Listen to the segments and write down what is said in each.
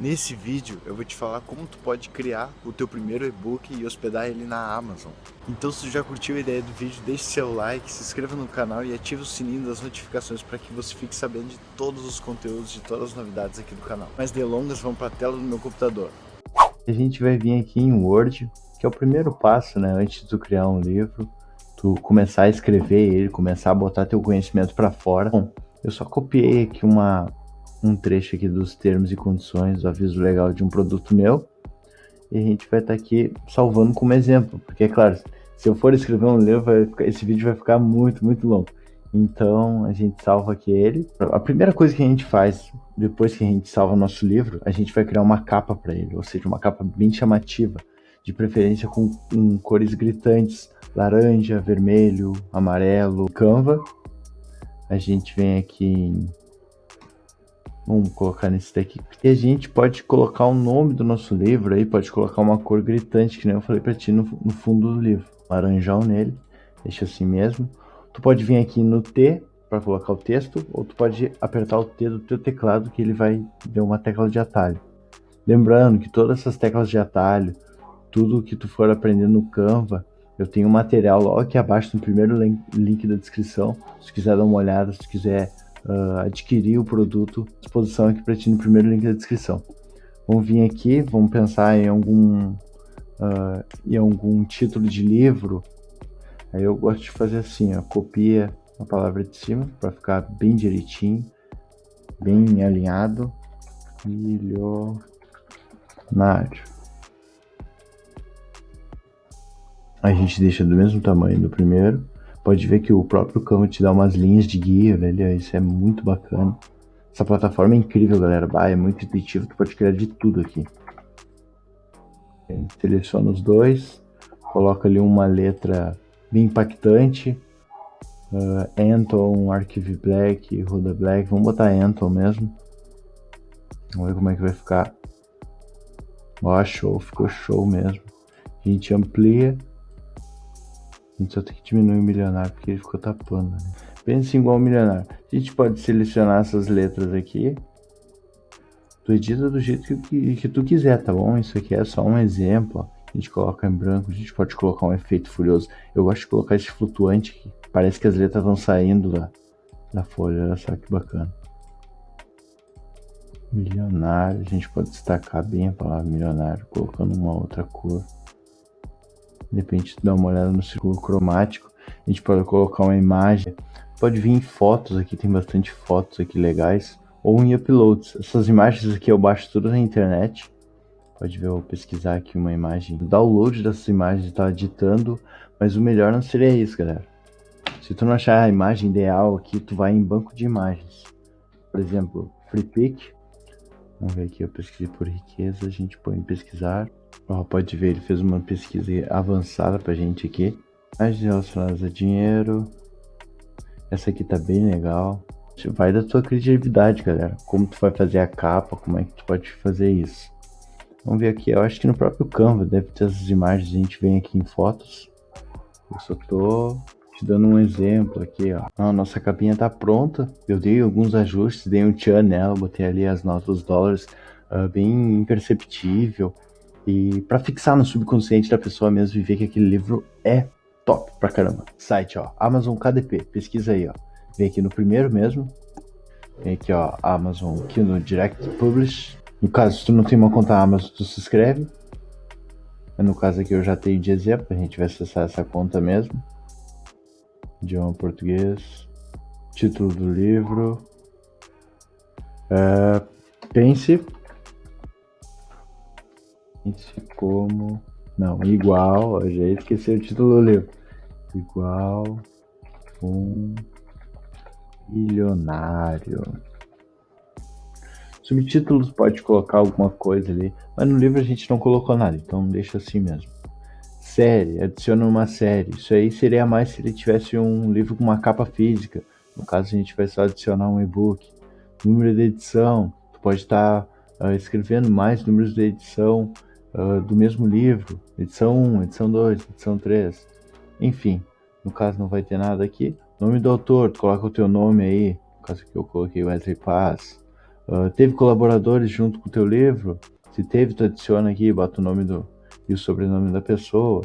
Nesse vídeo eu vou te falar como tu pode criar o teu primeiro e-book e hospedar ele na Amazon. Então se tu já curtiu a ideia do vídeo, deixe seu like, se inscreva no canal e ative o sininho das notificações para que você fique sabendo de todos os conteúdos, de todas as novidades aqui do canal. Mais delongas, vamos para a tela do meu computador. A gente vai vir aqui em Word, que é o primeiro passo, né, antes de tu criar um livro, tu começar a escrever ele, começar a botar teu conhecimento para fora. Bom, eu só copiei aqui uma um trecho aqui dos termos e condições do aviso legal de um produto meu. E a gente vai estar tá aqui salvando como exemplo, porque é claro, se eu for escrever um livro, ficar, esse vídeo vai ficar muito, muito longo. Então a gente salva aqui ele. A primeira coisa que a gente faz depois que a gente salva nosso livro, a gente vai criar uma capa para ele, ou seja, uma capa bem chamativa, de preferência com, com cores gritantes, laranja, vermelho, amarelo, Canva. A gente vem aqui em Vamos colocar nesse daqui. E a gente pode colocar o nome do nosso livro aí, pode colocar uma cor gritante, que nem eu falei pra ti no, no fundo do livro. Laranjão nele, deixa assim mesmo. Tu pode vir aqui no T para colocar o texto, ou tu pode apertar o T do teu teclado que ele vai ver uma tecla de atalho. Lembrando que todas essas teclas de atalho, tudo que tu for aprendendo no Canva, eu tenho um material logo aqui abaixo no primeiro link da descrição. Se quiser dar uma olhada, se quiser uh, adquirir o produto, disposição aqui para ti no primeiro link da descrição. Vamos vir aqui, vamos pensar em algum, uh, em algum título de livro. Aí eu gosto de fazer assim, ó, copia a palavra de cima para ficar bem direitinho, bem alinhado. Milionário. A gente deixa do mesmo tamanho do primeiro. Pode ver que o próprio Canva te dá umas linhas de guia, velho. Isso é muito bacana. Essa plataforma é incrível, galera. Bah, é muito intuitivo, tu pode criar de tudo aqui. Seleciona os dois, coloca ali uma letra bem impactante. Uh, Anton, Archive Black, Ruda Black. Vamos botar Anton mesmo. Vamos ver como é que vai ficar. Ó, show, ficou show mesmo. A gente amplia a gente só tem que diminuir o milionário porque ele ficou tapando. Né? Pense igual milionário. A gente pode selecionar essas letras aqui. Tu edita do jeito que, que, que, tu quiser, tá bom? Isso aqui é só um exemplo. Ó. A gente coloca em branco, a gente pode colocar um efeito furioso. Eu gosto de colocar esse flutuante aqui. Parece que as letras estão saindo da, da folha. Olha só que bacana. Milionário. A gente pode destacar bem a palavra milionário, colocando uma outra cor. De repente dá uma olhada no círculo cromático. A gente pode colocar uma imagem. Pode vir em fotos aqui, tem bastante fotos aqui legais. Ou em uploads. Essas imagens aqui eu baixo tudo na internet. Pode ver, eu pesquisar aqui uma imagem. O download dessas imagens está editando. Mas o melhor não seria isso, galera. Se tu não achar a imagem ideal aqui, tu vai em banco de imagens. Por exemplo, FreePic. Vamos ver aqui, eu pesquisei por riqueza. A gente põe em pesquisar. Ó, pode ver, ele fez uma pesquisa avançada pra gente aqui. Mais relacionadas a dinheiro. Essa aqui tá bem legal. Vai da tua criatividade, galera. Como tu vai fazer a capa, como é que tu pode fazer isso. Vamos ver aqui, eu acho que no próprio Canva deve ter essas imagens, a gente vem aqui em fotos. Eu só tô te dando um exemplo aqui, ó. A nossa capinha tá pronta. Eu dei alguns ajustes, dei um tchan nela, botei ali as notas dos dólares uh, bem imperceptível. E para fixar no subconsciente da pessoa mesmo e ver que aquele livro é top pra caramba. Site, ó, Amazon KDP, pesquisa aí, ó. Vem aqui no primeiro mesmo. Vem aqui, ó, Amazon, no Direct Publish. No caso, se tu não tem uma conta Amazon, tu se inscreve. No caso aqui eu já tenho de exemplo, a gente vai acessar essa conta mesmo. Idioma português. Título do livro. Uh, pense como. Não, igual. Eu já esqueci o título do livro. Igual um milionário. Subtítulos pode colocar alguma coisa ali, mas no livro a gente não colocou nada, então deixa assim mesmo. Série, adiciona uma série. Isso aí seria mais se ele tivesse um livro com uma capa física. No caso, a gente vai só adicionar um e-book. Número de edição, tu pode estar tá, uh, escrevendo mais números de edição uh, do mesmo livro, edição 1, edição 2, edição 3, enfim, no caso não vai ter nada aqui. Nome do autor, tu coloca o teu nome aí, no caso que eu coloquei Wesley Paz. Uh, teve colaboradores junto com o teu livro? Se teve, tu adiciona aqui, bota o nome do, e o sobrenome da pessoa.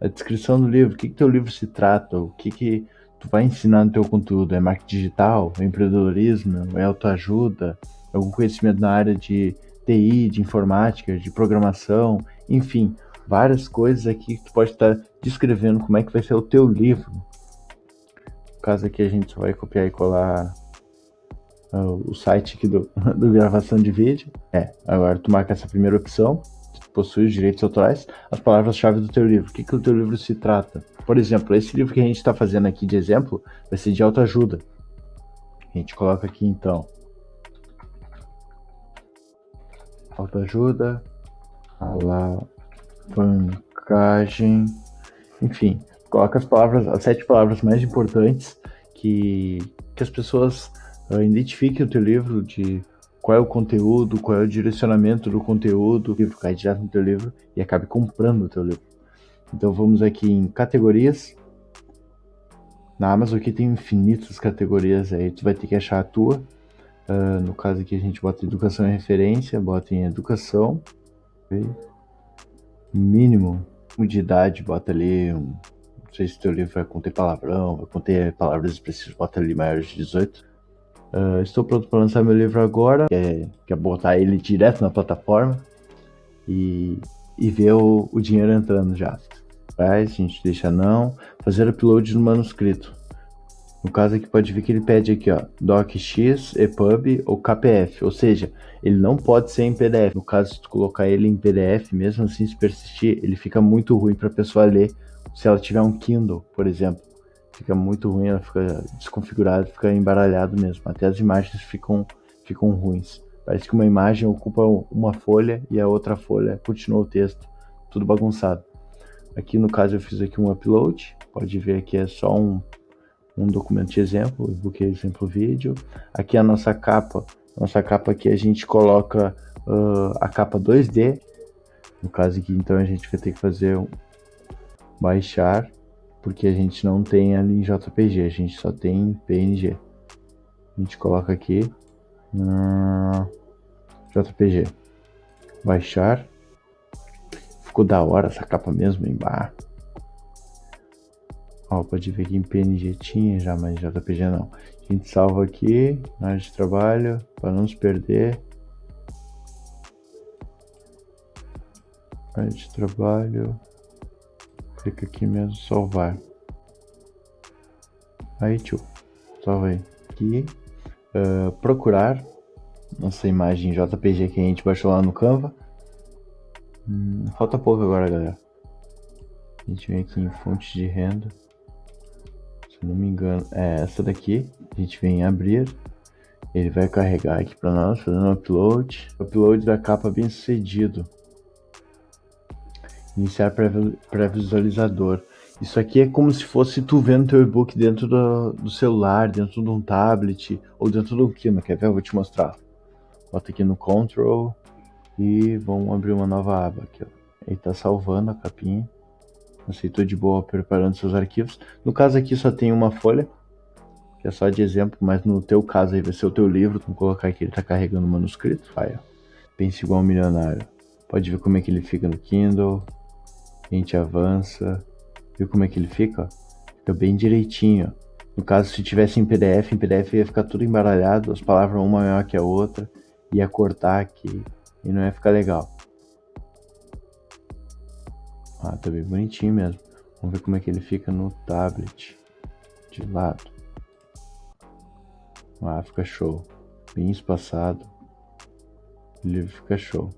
A descrição do livro, o que, que teu livro se trata, o que, que tu vai ensinar no teu conteúdo, é marketing digital, é empreendedorismo, é autoajuda, algum conhecimento na área de TI, de informática, de programação, enfim, várias coisas aqui que tu pode estar descrevendo como é que vai ser o teu livro. No caso aqui a gente só vai copiar e colar uh, o site aqui do, do gravação de vídeo. É, agora tu marca essa primeira opção, tu possui os direitos autorais, as palavras-chave do teu livro. O que, que o teu livro se trata? Por exemplo, esse livro que a gente está fazendo aqui de exemplo vai ser de autoajuda. A gente coloca aqui então autoajuda, alavancagem, enfim, coloca as palavras, as sete palavras mais importantes que, que as pessoas uh, identifiquem o teu livro de qual é o conteúdo, qual é o direcionamento do conteúdo, o livro cai direto no teu livro e acabe comprando o teu livro. Então vamos aqui em categorias. Na Amazon aqui tem infinitas categorias aí, tu vai ter que achar a tua. Uh, no caso aqui a gente bota educação em referência, bota em educação. Mínimo de idade, bota ali. Um, não sei se teu livro vai conter palavrão, vai conter palavras expressivas, bota ali maiores de 18. Uh, ah, estou pronto para lançar meu livro agora, é, que é botar ele direto na plataforma e, e ver o, o dinheiro entrando já. Faz, a gente deixa não. Fazer upload no manuscrito. No caso aqui pode ver que ele pede aqui, ó, docx, epub ou kpf, ou seja, ele não pode ser em PDF. No caso, se tu colocar ele em PDF, mesmo assim se persistir, ele fica muito ruim para a pessoa ler. Se ela tiver um Kindle, por exemplo, fica muito ruim, ela fica desconfigurada, fica embaralhado mesmo. Até as imagens ficam ficam ruins. Parece que uma imagem ocupa uma folha e a outra folha continua o texto, tudo bagunçado. Aqui no caso eu fiz aqui um upload, pode ver que é só um um documento de exemplo, e-book exemplo vídeo. Aqui a nossa capa, nossa capa aqui a gente coloca uh, a capa 2D. No caso aqui, então a gente vai ter que fazer um baixar, porque a gente não tem ali em JPG, a gente só tem em PNG. A gente coloca aqui uh, JPG, baixar. Ficou da hora essa capa mesmo, embaixo. Ó, pode ver que em PNG tinha já, mas JPG não. A gente salva aqui na área de trabalho para não se perder. Área de trabalho. Clica aqui mesmo, salvar. Aí, tio. Salva aí. Aqui. Uh, procurar nossa imagem JPG que a gente baixou lá no Canva. Hum, falta pouco agora, galera. A gente vem aqui em fonte de renda se não me engano, é essa daqui. A gente vem abrir, ele vai carregar aqui para nós, fazendo um upload. Upload da capa bem sucedido. Iniciar pré-visualizador. Isso aqui é como se fosse tu vendo teu e-book dentro do, do, celular, dentro de um tablet ou dentro do Kindle. Quer ver? Eu vou te mostrar. Bota aqui no Control e vamos abrir uma nova aba aqui. Ó. Ele tá salvando a capinha aceitou de boa preparando seus arquivos. No caso aqui só tem uma folha, que é só de exemplo, mas no teu caso aí vai ser o teu livro, vamos colocar aqui, ele está carregando o manuscrito, vai, ó. Pense igual um milionário. Pode ver como é que ele fica no Kindle, a gente avança, viu como é que ele fica, ó? Fica bem direitinho. No caso, se tivesse em PDF, em PDF ia ficar tudo embaralhado, as palavras uma maior que a outra, ia cortar aqui, e não ia ficar legal. Ah, tá bem bonitinho mesmo. Vamos ver como é que ele fica no tablet. De lado. Ah, fica show. Bem espaçado. O livro fica show.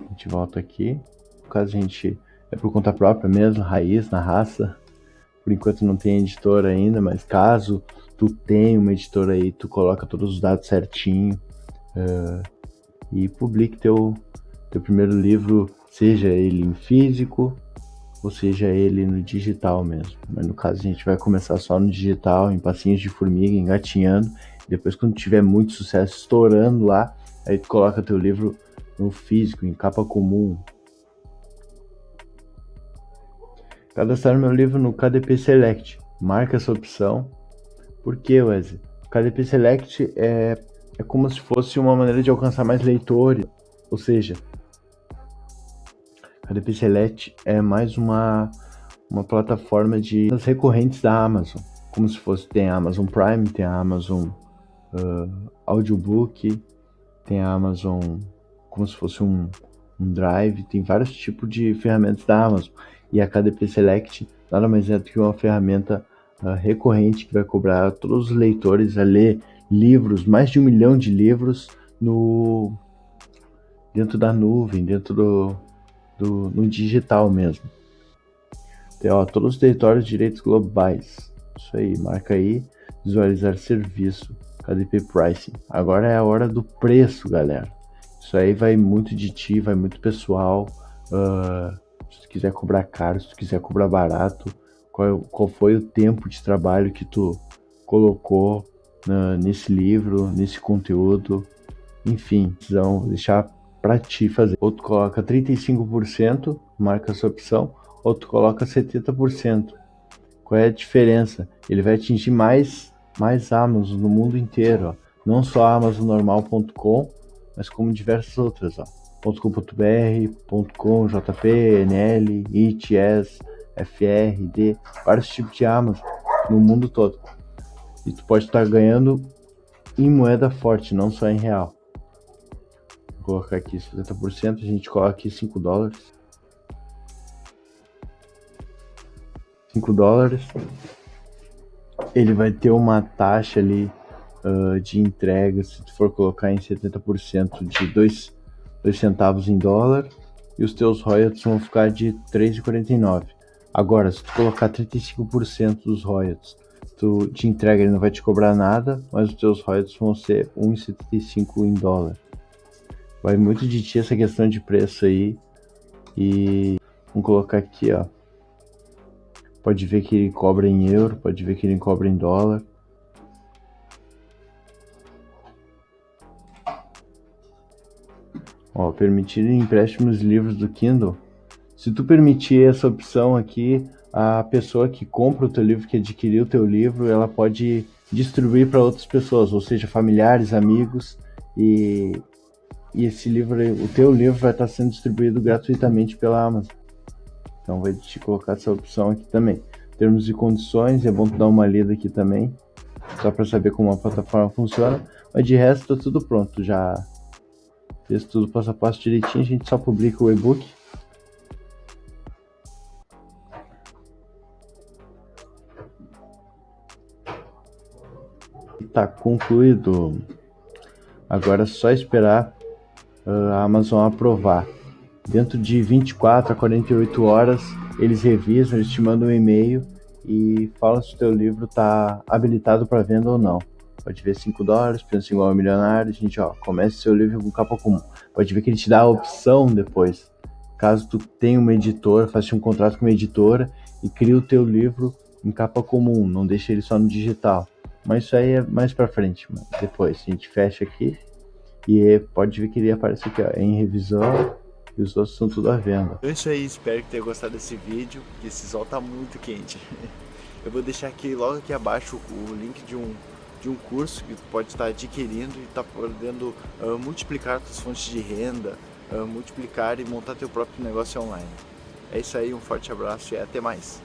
A gente volta aqui. No caso, a gente é por conta própria mesmo, raiz, na raça. Por enquanto não tem editora ainda, mas caso tu tenha uma editora aí, tu coloca todos os dados certinho uh, e publique teu, teu primeiro livro seja ele em físico ou seja ele no digital mesmo. Mas no caso a gente vai começar só no digital, em passinhos de formiga, engatinhando. Depois quando tiver muito sucesso estourando lá, aí tu coloca teu livro no físico, em capa comum. Cadastrar meu livro no KDP Select. Marca essa opção. Por que, Wesley? KDP Select é é como se fosse uma maneira de alcançar mais leitores, ou seja, a DP Select é mais uma, uma plataforma de recorrentes da Amazon, como se fosse tem a Amazon Prime, tem a Amazon uh, Audiobook, tem a Amazon como se fosse um, um Drive, tem vários tipos de ferramentas da Amazon. E a KDP Select nada mais é do que uma ferramenta uh, recorrente que vai cobrar todos os leitores a ler livros, mais de um milhão de livros no dentro da nuvem, dentro do, do no digital mesmo. Tem, ó, todos os territórios de direitos globais. Isso aí, marca aí, visualizar serviço, KDP Pricing. Agora é a hora do preço, galera. Isso aí vai muito de ti, vai muito pessoal. Uh, se tu quiser cobrar caro, se tu quiser cobrar barato, qual, qual foi o tempo de trabalho que tu colocou na, nesse livro, nesse conteúdo, enfim, vão deixar para ti fazer. Outro coloca 35%, marca essa opção, outro coloca 70%. Qual é a diferença? Ele vai atingir mais mais Amazon no mundo inteiro, ó. não só amazonnormal.com, mas como diversas outras, ó. .com.br, .com, JP, NL, ITS, FRD, vários tipos de Amazon no mundo todo. E tu pode estar ganhando em moeda forte, não só em real. Colocar aqui 70%, a gente coloca aqui 5 dólares. 5 dólares. Ele vai ter uma taxa ali uh, de entrega, se tu for colocar em 70% de 2, 2 centavos em dólar. E os teus royalties vão ficar de 3,49. Agora, se tu colocar 35% dos royalties tu te entrega, ele não vai te cobrar nada, mas os teus royalties vão ser 1,75 em dólar. Vai muito de ti essa questão de preço aí. E vamos colocar aqui, ó. Pode ver que ele cobra em euro, pode ver que ele cobra em dólar. Ó, permitir empréstimos livros do Kindle. Se tu permitir essa opção aqui, a pessoa que compra o teu livro, que adquiriu o teu livro, ela pode distribuir para outras pessoas, ou seja, familiares, amigos, e, e esse livro, o teu livro vai estar sendo distribuído gratuitamente pela Amazon. Então vai te colocar essa opção aqui também. Termos e condições, é bom tu dar uma lida aqui também, só para saber como a plataforma funciona, mas de resto tá tudo pronto, já fez tudo passo a passo direitinho, a gente só publica o e-book Tá concluído. Agora é só esperar a Amazon aprovar. Dentro de 24 a 48 horas, eles revisam, eles te mandam um e-mail e falam se o teu livro está habilitado para venda ou não. Pode ver 5 dólares, pensa igual a milionário, gente, ó, comece seu livro com capa comum. Pode ver que ele te dá a opção depois. Caso tu tenha uma editora, faça um contrato com uma editora e crie o teu livro em capa comum, não deixe ele só no digital. Mas isso aí é mais pra frente. Depois a gente fecha aqui. E pode ver que ele aparece aqui, ó, em revisão. E os outros são tudo à venda. É isso aí, espero que tenha gostado desse vídeo. Que esse sol tá muito quente. Eu vou deixar aqui logo aqui abaixo o link de um, de um curso que pode estar adquirindo e tá podendo uh, multiplicar suas fontes de renda, uh, multiplicar e montar teu próprio negócio online. É isso aí, um forte abraço e até mais.